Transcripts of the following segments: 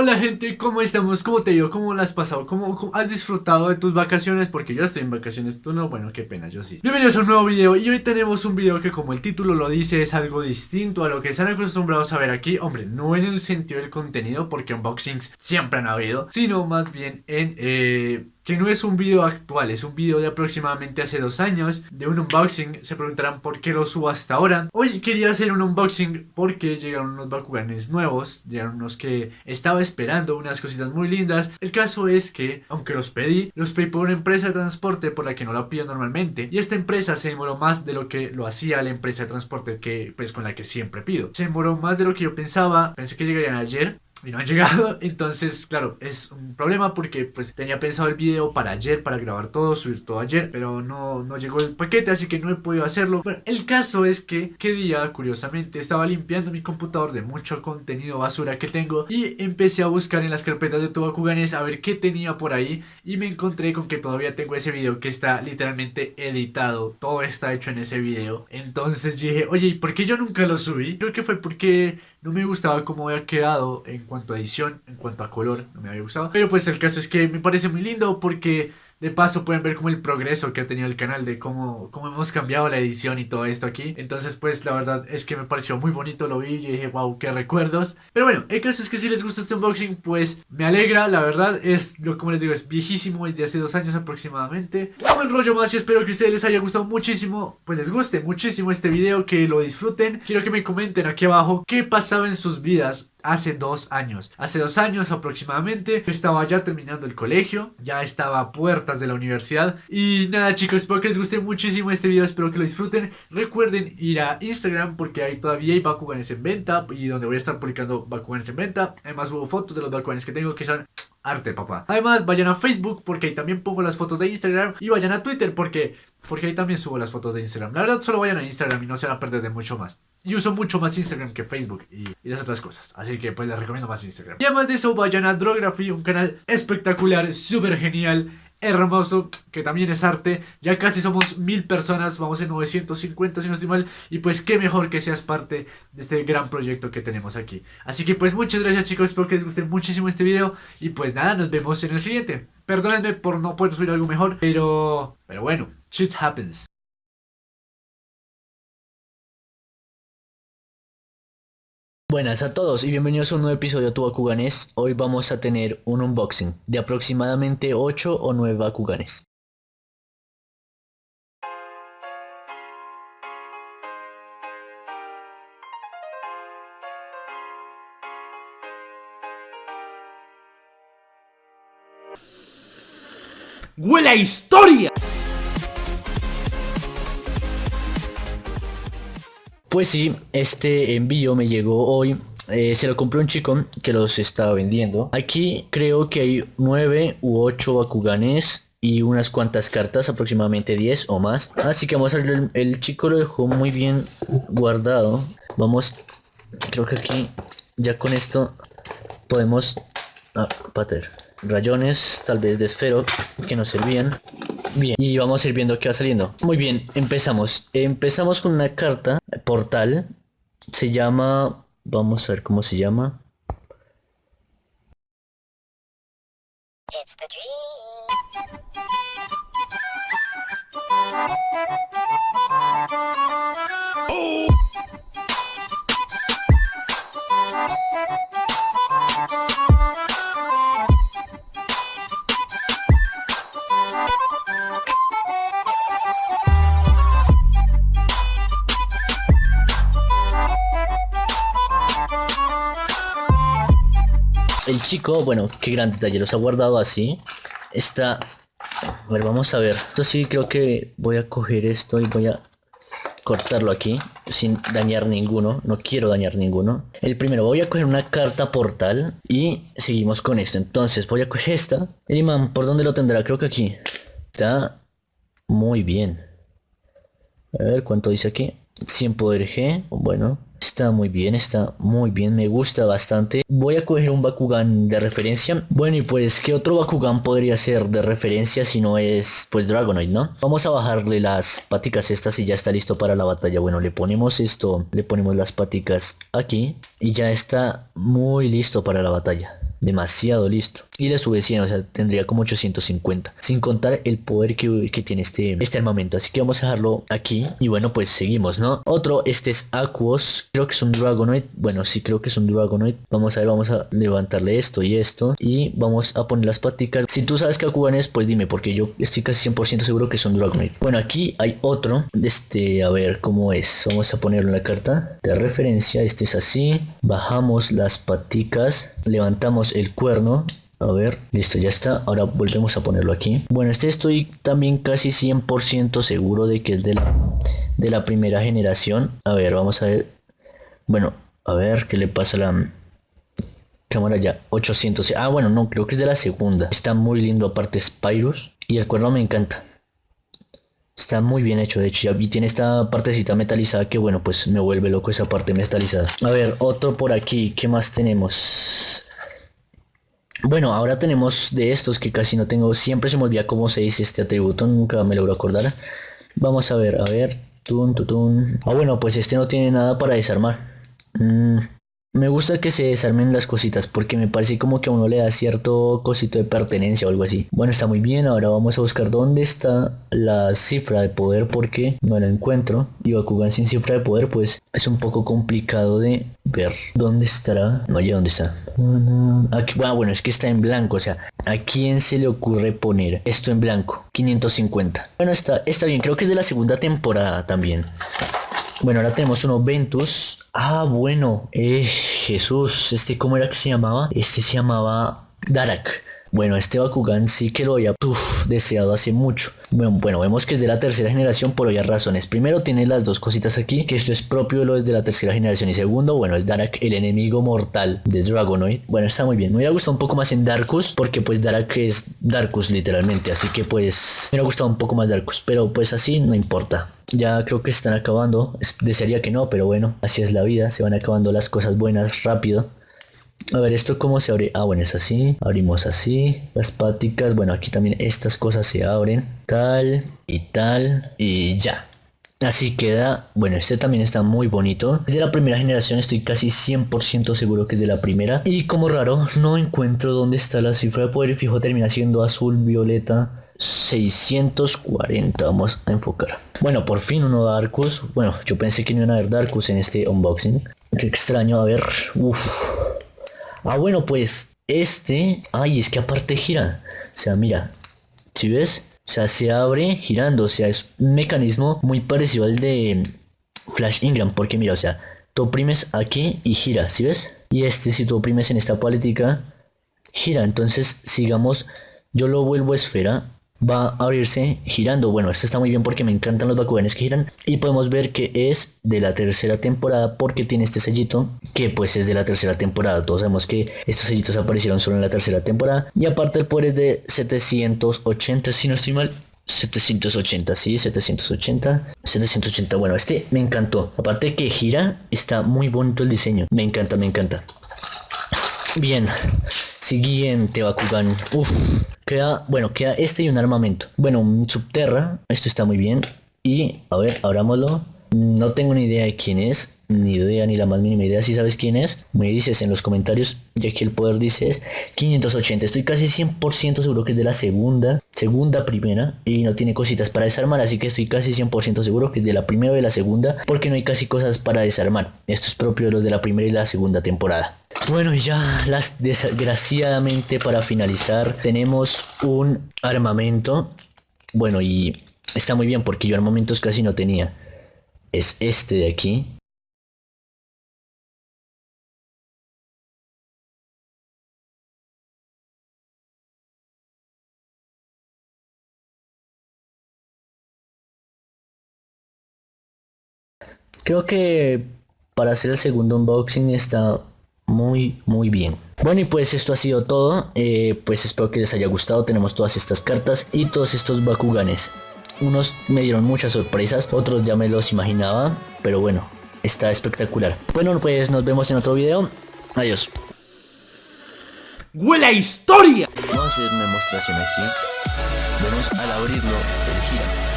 Hola gente, ¿cómo estamos? ¿Cómo te digo? ¿Cómo lo has pasado? ¿Cómo, has disfrutado de tus vacaciones? Porque yo estoy en vacaciones, tú no, bueno, qué pena, yo sí Bienvenidos a un nuevo video y hoy tenemos un video que como el título lo dice es algo distinto a lo que están acostumbrados a ver aquí Hombre, no en el sentido del contenido porque unboxings siempre han habido Sino más bien en... Eh, que no es un video actual, es un video de aproximadamente hace dos años de un unboxing. Se preguntarán por qué lo subo hasta ahora. Hoy quería hacer un unboxing porque llegaron unos Bakuganes nuevos, llegaron unos que estaba esperando, unas cositas muy lindas. El caso es que, aunque los pedí, los pedí por una empresa de transporte por la que no lo pido normalmente. Y esta empresa se demoró más de lo que lo hacía la empresa de transporte que, pues, con la que siempre pido. Se demoró más de lo que yo pensaba, pensé que llegarían ayer y no han llegado, entonces claro, es un problema porque pues tenía pensado el video para ayer, para grabar todo, subir todo ayer, pero no, no llegó el paquete, así que no he podido hacerlo. Bueno, el caso es que, qué día, curiosamente, estaba limpiando mi computador de mucho contenido basura que tengo y empecé a buscar en las carpetas de Tobakuganes a ver qué tenía por ahí y me encontré con que todavía tengo ese video que está literalmente editado, todo está hecho en ese video. Entonces dije, oye, ¿y por qué yo nunca lo subí? Creo que fue porque no me gustaba cómo había quedado en cuanto a edición, en cuanto a color, no me había gustado. Pero pues el caso es que me parece muy lindo porque de paso pueden ver como el progreso que ha tenido el canal de cómo, cómo hemos cambiado la edición y todo esto aquí. Entonces pues la verdad es que me pareció muy bonito, lo vi y dije wow, qué recuerdos. Pero bueno, el caso es que si les gusta este unboxing pues me alegra, la verdad es, lo como les digo, es viejísimo, es de hace dos años aproximadamente. No me rollo más y espero que a ustedes les haya gustado muchísimo, pues les guste muchísimo este video, que lo disfruten. Quiero que me comenten aquí abajo qué pasaba en sus vidas hace dos años. Hace dos años aproximadamente estaba ya terminando el colegio, ya estaba a puertas de la universidad. Y nada chicos, espero que les guste muchísimo este video, espero que lo disfruten. Recuerden ir a Instagram porque ahí todavía hay Bakuganes en venta y donde voy a estar publicando Bakuganes en venta. Además hubo fotos de los Bakuganes que tengo que son arte, papá. Además, vayan a Facebook porque ahí también pongo las fotos de Instagram. Y vayan a Twitter porque, porque ahí también subo las fotos de Instagram. La verdad, solo vayan a Instagram y no se van a perder de mucho más. Y uso mucho más Instagram que Facebook y, y las otras cosas. Así que pues les recomiendo más Instagram. Y además de eso, vayan a Drography, un canal espectacular, súper genial hermoso, que también es arte. Ya casi somos mil personas, vamos en 950 si no estoy mal. Y pues qué mejor que seas parte de este gran proyecto que tenemos aquí. Así que pues muchas gracias chicos, espero que les guste muchísimo este video. Y pues nada, nos vemos en el siguiente. Perdónenme por no poder subir algo mejor, pero... Pero bueno, shit happens. Buenas a todos y bienvenidos a un nuevo episodio de Tu Bakuganes. Hoy vamos a tener un unboxing de aproximadamente 8 o 9 Bakuganes. ¡Huele a historia! Pues sí, este envío me llegó hoy. Eh, se lo compró un chico que los estaba vendiendo. Aquí creo que hay 9 u 8 Bakuganes y unas cuantas cartas, aproximadamente 10 o más. Así que vamos a ver, el, chico lo dejó muy bien guardado. Vamos, creo que aquí ya con esto podemos... Ah, pater. Rayones, tal vez de esfero, que nos servían. Bien, y vamos a ir viendo qué va saliendo. Muy bien, empezamos. Empezamos con una carta, portal. Se llama... Vamos a ver cómo se llama. El chico, bueno, qué gran detalle, los ha guardado así. Está... A ver, vamos a ver. Esto sí creo que voy a coger esto y voy a cortarlo aquí sin dañar ninguno. No quiero dañar ninguno. El primero, voy a coger una carta portal y seguimos con esto. Entonces voy a coger esta. El imán, ¿por dónde lo tendrá? Creo que aquí. Está muy bien. A ver, ¿cuánto dice aquí? 100 poder G. Bueno, Está muy bien, está muy bien, me gusta bastante. Voy a coger un Bakugan de referencia. Bueno, y pues, ¿qué otro Bakugan podría ser de referencia si no es, pues, Dragonoid, no? Vamos a bajarle las paticas estas y ya está listo para la batalla. Bueno, le ponemos esto, le ponemos las paticas aquí y ya está muy listo para la batalla. demasiado listo. Y le sube 100, o sea, tendría como 850. Sin contar el poder que, que, tiene este, este armamento. Así que vamos a dejarlo aquí. Y bueno, pues seguimos, ¿no? Otro, este es Aquos. Creo que es un Dragonoid. Bueno, sí creo que es un Dragonoid. Vamos a ver, vamos a levantarle esto y esto. Y vamos a poner las paticas. Si tú sabes que Akugan es, pues dime, porque yo estoy casi 100% seguro que es un Dragonoid. Bueno, aquí hay otro. Este, a ver cómo es. Vamos a ponerlo en la carta de referencia. Este es así. Bajamos las paticas. Levantamos el cuerno a ver, listo, ya está. Ahora volvemos a ponerlo aquí. Bueno, este estoy también casi 100% seguro de que es de la, de la primera generación. A ver, vamos a ver. Bueno, a ver qué le pasa a la cámara ya. 800. Ah, bueno, no, creo que es de la segunda. Está muy lindo aparte Spyrus. Y el cuerno me encanta. Está muy bien hecho, de hecho, y tiene esta partecita metalizada que bueno, pues me vuelve loco esa parte metalizada. A ver, otro por aquí, ¿qué más tenemos? Bueno, ahora tenemos de estos que casi no tengo. Siempre se me olvida cómo se dice este atributo, nunca me logro acordar. Vamos a ver, a ver. Tun, tun, Ah, bueno, pues este no tiene nada para desarmar. Mm, me gusta que se desarmen las cositas porque me parece como que a uno le da cierto cosito de pertenencia o algo así. Bueno, está muy bien. Ahora vamos a buscar dónde está la cifra de poder porque no la encuentro. Y Bakugan sin cifra de poder pues es un poco complicado de ver. ¿Dónde estará? No, ya dónde está. Aquí, ah, bueno, es que está en blanco. O sea, ¿a quién se le ocurre poner esto en blanco? 550. Bueno, está, está bien. Creo que es de la segunda temporada también. Bueno, ahora tenemos uno Ventus. Ah, bueno. Eh, Jesús. Este, ¿cómo era que se llamaba? Este se llamaba Darak. Bueno, este Bakugan sí que lo había deseado hace mucho. Bueno, bueno, vemos que es de la tercera generación por varias razones. Primero tiene las dos cositas aquí, que esto es propio de lo de la tercera generación. Y segundo, bueno, es Darak, el enemigo mortal de Dragonoid. Bueno, está muy bien. Me hubiera gustado un poco más en Darkus, porque pues Darak es Darkus literalmente. Así que pues me hubiera gustado un poco más Darkus. Pero pues así no importa. Ya creo que se están acabando. Desearía que no, pero bueno, así es la vida. Se van acabando las cosas buenas rápido. A ver, ¿esto cómo se abre? Ah, bueno, es así. Abrimos así. Las páticas. Bueno, aquí también estas cosas se abren. Tal y tal. Y ya. Así queda, bueno, este también está muy bonito. Es de la primera generación, estoy casi 100% seguro que es de la primera. Y como raro, no encuentro dónde está la cifra de poder. Fijo, termina siendo azul, violeta, 640. Vamos a enfocar. Bueno, por fin uno Darkus. Bueno, yo pensé que no iban a haber Darkus en este unboxing. Qué extraño, a ver. Uff. Ah, bueno, pues este... Ay, es que aparte gira. O sea, mira. Si ves? O sea, se abre girando. O sea, es un mecanismo muy parecido al de Flash Ingram. Porque mira, o sea, tú oprimes aquí y gira. ¿Sí ves? Y este, si tú oprimes en esta política, gira. Entonces, sigamos, yo lo vuelvo esfera va a abrirse girando. Bueno, esto está muy bien porque me encantan los Bakuganes que giran. Y podemos ver que es de la tercera temporada porque tiene este sellito que pues es de la tercera temporada. Todos sabemos que estos sellitos aparecieron solo en la tercera temporada. Y aparte el poder es de 780, si no estoy mal. 780, sí, 780, 780, bueno, este me encantó. Aparte que gira, está muy bonito el diseño. Me encanta, me encanta. Bien, siguiente Bakugan. Uf, queda, bueno, queda este y un armamento. Bueno, un subterra, esto está muy bien. Y, a ver, abrámoslo. No tengo ni idea de quién es, ni idea, ni la más mínima idea. Si sabes quién es, me dices en los comentarios, ya que el poder dice es 580. Estoy casi 100% seguro que es de la segunda, segunda primera, y no tiene cositas para desarmar, así que estoy casi 100% seguro que es de la primera o de la segunda, porque no hay casi cosas para desarmar. Esto es propio de los de la primera y la segunda temporada. Bueno, y ya las desgraciadamente para finalizar tenemos un armamento. Bueno, y está muy bien porque yo armamentos casi no tenía es este de aquí. Creo que para hacer el segundo unboxing está muy muy bien. Bueno y pues esto ha sido todo, eh, pues espero que les haya gustado, tenemos todas estas cartas y todos estos Bakuganes. Unos me dieron muchas sorpresas, otros ya me los imaginaba, pero bueno, está espectacular. Bueno, pues nos vemos en otro video. Adiós. ¡Huele a historia! Vamos a hacer una demostración aquí. Vemos al abrirlo, el gira.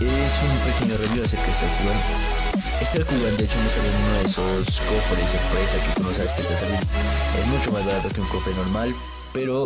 Es un pequeño review acerca de este Este Bakugan de hecho me salió en uno de esos cofres sorpresa que tú no sabes que te salen. Es mucho más barato que un cofre normal, pero